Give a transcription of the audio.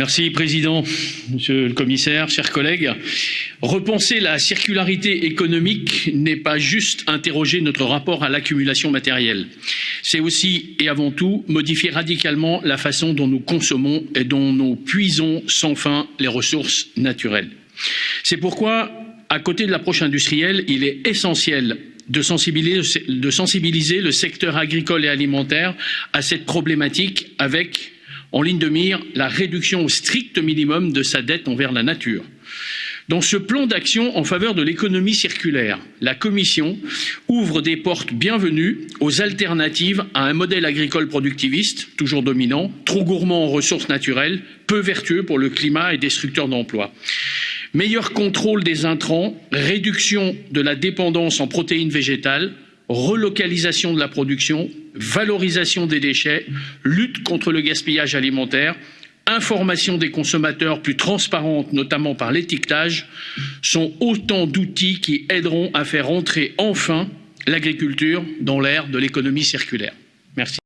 Merci, Président, Monsieur le Commissaire, chers collègues. Repenser la circularité économique n'est pas juste interroger notre rapport à l'accumulation matérielle. C'est aussi et avant tout modifier radicalement la façon dont nous consommons et dont nous puisons sans fin les ressources naturelles. C'est pourquoi, à côté de l'approche industrielle, il est essentiel de sensibiliser, de sensibiliser le secteur agricole et alimentaire à cette problématique avec en ligne de mire la réduction au strict minimum de sa dette envers la nature. Dans ce plan d'action en faveur de l'économie circulaire, la Commission ouvre des portes bienvenues aux alternatives à un modèle agricole productiviste, toujours dominant, trop gourmand en ressources naturelles, peu vertueux pour le climat et destructeur d'emplois. Meilleur contrôle des intrants, réduction de la dépendance en protéines végétales, relocalisation de la production, valorisation des déchets, lutte contre le gaspillage alimentaire, information des consommateurs plus transparente, notamment par l'étiquetage, sont autant d'outils qui aideront à faire entrer enfin l'agriculture dans l'ère de l'économie circulaire. Merci.